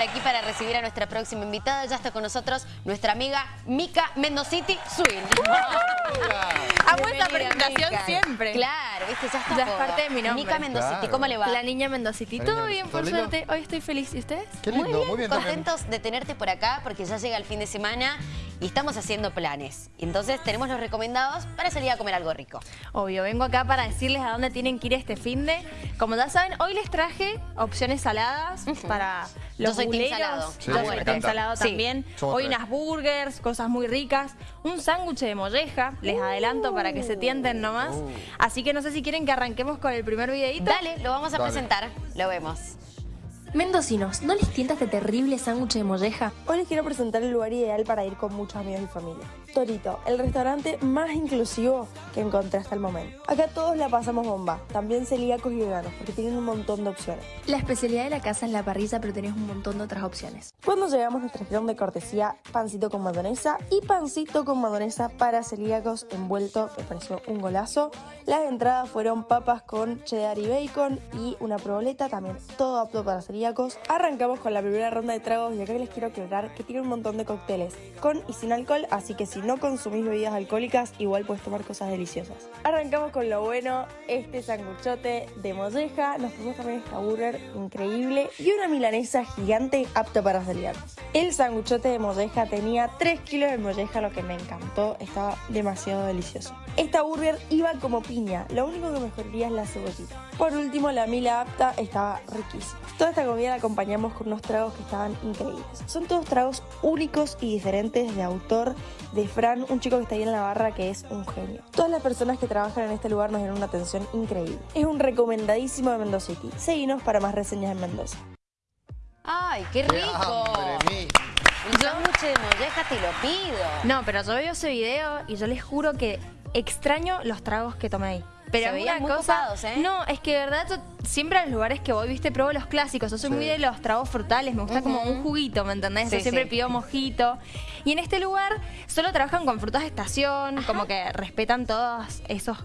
Aquí para recibir a nuestra próxima invitada, ya está con nosotros nuestra amiga Mica Mendociti Swin. Amo esta presentación siempre. Claro, viste, ya está Ya es parte de mi nombre. Mica Mendociti, Claro. ¿cómo le va? La niña Mendociti. Todo niña- bien, ¿todo por suerte. Hoy estoy feliz. ¿Y ustedes? Qué lindo, muy bien, también. contentos de tenerte por acá porque ya llega el fin de semana y estamos haciendo planes. Entonces tenemos los recomendados para salir a comer algo rico. Obvio, vengo acá para decirles a dónde tienen que ir este fin de. Como ya saben, hoy les traje opciones saladas para Yo los soy team salado. Sí, Ah, me bueno, encanta. team salado Sí. también. Somos Hoy tres. unas burgers, cosas muy ricas. Un sándwich de molleja, les adelanto para que se tienten nomás. Uh. Así que no sé si quieren que arranquemos con el primer videito. Dale, lo vamos a Dale. presentar. Lo vemos. Mendocinos, ¿no les tienta este terrible sándwich de molleja? Hoy les quiero presentar el lugar ideal para ir con muchos amigos y familia. Torito, el restaurante más inclusivo que encontré hasta el momento. Acá todos la pasamos bomba, también celíacos y veganos, porque tienen un montón de opciones. La especialidad de la casa es la parrilla, pero tenés un montón de otras opciones. Cuando llegamos nos trajeron de cortesía pancito con mayonesa y pancito con mayonesa para celíacos envuelto, me pareció un golazo. Las entradas fueron papas con cheddar y bacon y una proboleta, también todo apto para celíacos. Arrancamos con la primera ronda de tragos y acá les quiero aclarar que tiene un montón de cócteles con y sin alcohol, así que si no consumís bebidas alcohólicas, igual puedes tomar cosas deliciosas. Arrancamos con lo bueno, este sanguchote de molleja, nos pusimos también esta burger increíble y una milanesa gigante apta para celíacos. El sanguchote de molleja tenía 3 kilos de molleja, lo que me encantó, estaba demasiado delicioso. Esta burger iba como piña, lo único que mejoraría es la cebollita. Por último, la mila apta estaba riquísima. Toda esta comida la acompañamos con unos tragos que estaban increíbles. Son todos tragos únicos y diferentes de autor de Fran, un chico que está ahí en la barra que es un genio. Todas las personas que trabajan en este lugar nos dieron una atención increíble. Es un recomendadísimo de Mendoza City. Seguinos para más reseñas en Mendoza. ¡Ay, qué ¡Qué rico! Un sándwich de molleja te lo pido. No, pero yo veo ese video y yo les juro que extraño los tragos que tomé ahí. Pero Se una muy cosa, copados, ¿eh? no, es que de verdad yo siempre a los lugares que voy, viste, pruebo los clásicos. Yo soy Sí. muy de los tragos frutales, me gusta como un juguito, ¿me entendés? Sí, yo siempre sí. pido mojito. Y en este lugar solo trabajan con frutas de estación, como que respetan todos esos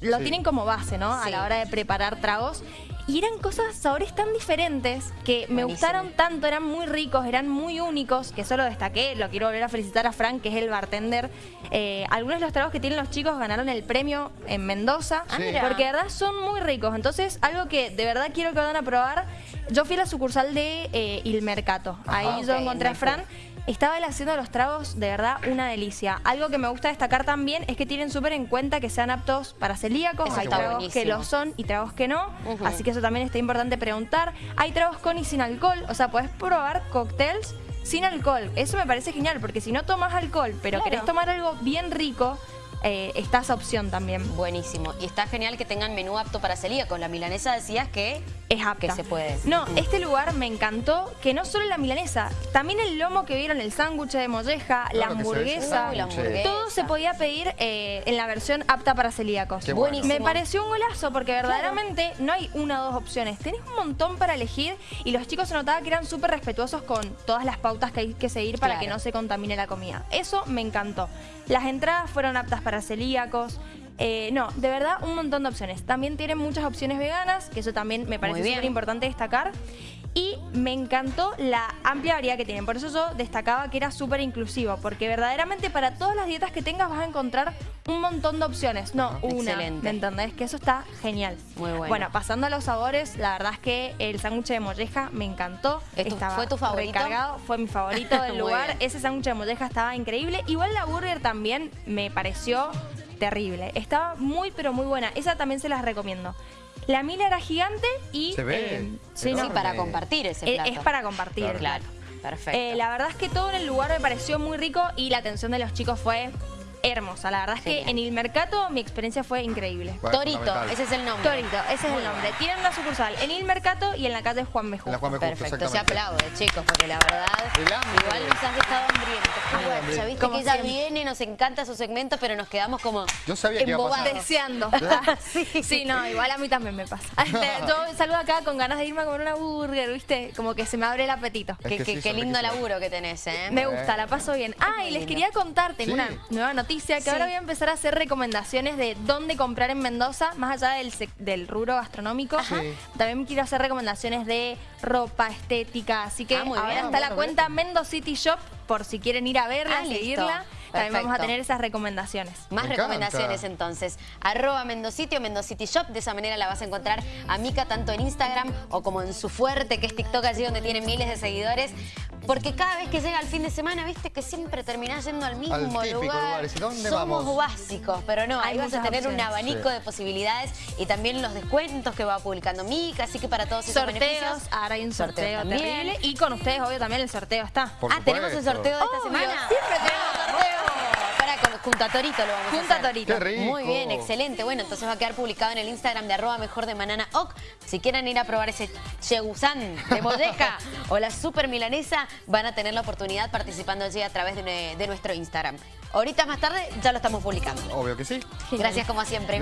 lo Sí. tienen como base, ¿no? Sí. A la hora de preparar tragos. Y eran cosas, sabores tan diferentes que me Buenísimo. gustaron tanto, eran muy ricos, eran muy únicos, que solo destaqué, lo quiero volver a felicitar a Frank, que es el bartender. Eh, algunos de los tragos que tienen los chicos ganaron el premio en Mendoza, Ah, Sí. porque de verdad son muy ricos. Entonces, algo que de verdad quiero que vayan a probar, yo fui a la sucursal de eh, Il Mercato. Ahí Ajá. yo encontré a. Fran. Estaba él haciendo los tragos de verdad una delicia. Algo que me gusta destacar también es que tienen súper en cuenta que sean aptos para celíacos. Eso Hay tragos buenísimo. que lo son y tragos que no. Así que eso también está importante preguntar. Hay tragos con y sin alcohol. O sea, podés probar cócteles sin alcohol. Eso me parece genial porque si no tomas alcohol, pero Claro. querés tomar algo bien rico, eh, está esa opción también. Buenísimo. Y está genial que tengan menú apto para celíacos. La milanesa decías que Es apta. Que se puede. No, este lugar me encantó que no solo la milanesa, también el lomo que vieron, el sándwich de molleja, la Claro hamburguesa. Uy, la hamburguesa. Todo se podía pedir eh, en la versión apta para celíacos. Qué bueno. Me pareció un golazo porque verdaderamente no hay una o dos opciones. Tenés un montón para elegir y los chicos se notaba que eran súper respetuosos con todas las pautas que hay que seguir para Claro. que no se contamine la comida. Eso me encantó. Las entradas fueron aptas para celíacos. Eh, no, de verdad, un montón de opciones. También tienen muchas opciones veganas, que eso también me parece súper importante destacar. Y me encantó la amplia variedad que tienen. Por eso yo destacaba que era súper inclusivo, porque verdaderamente para todas las dietas que tengas vas a encontrar un montón de opciones, no una. Excelente. ¿Me entendés? Que eso está genial. Muy bueno. pasando a los sabores, la verdad es que el sándwich de molleja me encantó. ¿Es tu- Estaba fue tu favorito? recargado, fue mi favorito del lugar. bien. Ese sándwich de molleja estaba increíble. Igual la burger también me pareció terrible. Estaba muy, pero muy buena. Esa también se las recomiendo. La mila era gigante y... Se ve eh, sí, no, para compartir ese es, plato. es para compartir. Claro. Claro, perfecto. Eh, la verdad es que todo en el lugar me pareció muy rico y la atención de los chicos fue hermosa. La verdad es que en el mercado mi experiencia fue increíble. Bueno, Torito, ese es el nombre. Torito, ese es el nombre. Tienen una sucursal en el mercado y en la calle Juan Mejú. Perfecto, se aplaude, chicos, porque la verdad, igual nos has dejado hambrientos. Muy bueno, ya viste Como que ella siempre. viene, nos encanta su segmento, pero nos quedamos como Yo sabía que iba a pasar. Deseando. sí. no, igual a mí también me pasa. Yo saludo acá con ganas de irme a comer una burger, ¿viste? Como que se me abre el apetito. Es que sí, lindo laburo que tenés, ¿eh? Me gusta, la paso bien. Ah, y les quería contar, tengo Sí. una nueva noticia que Sí. ahora voy a empezar a hacer recomendaciones de dónde comprar en Mendoza, más allá del, del rubro gastronómico. Sí. También quiero hacer recomendaciones de ropa, estética. Así que Ah, ahora bien. está la Bueno, cuenta Mendo City Shop por si quieren ir a verla, Ah, listo. seguirla. También vamos a tener esas recomendaciones. Más Me recomendaciones encanta. entonces. Arroba Mendocity o Mendocity Shop. De esa manera la vas a encontrar a Mica tanto en Instagram o como en su fuerte, que es TikTok allí donde tiene miles de seguidores. Porque cada vez que llega el fin de semana, viste que siempre terminás yendo al mismo Al típico lugar. lugar. ¿Y dónde Somos vamos? básicos, pero no, Hay ahí vas a tener un abanico Sí. de posibilidades y también los descuentos que va publicando Mica. Así que para todos esos Sorteos, beneficios. ahora hay un sorteo también. terrible. Y con ustedes, obvio, también el sorteo está. Por ah, tenemos el sorteo de esta Obvio, semana. siempre tenemos junto a Torito lo vamos Junto a a hacer. Torito. Qué rico. Muy bien, excelente. Bueno, entonces va a quedar publicado en el Instagram de arroba mejor de Manana Oc. Si quieren ir a probar ese chegusán de molleja o la super milanesa, van a tener la oportunidad participando allí a través de, de nuestro Instagram. Ahorita más tarde ya lo estamos publicando. Obvio que sí. Gracias como siempre.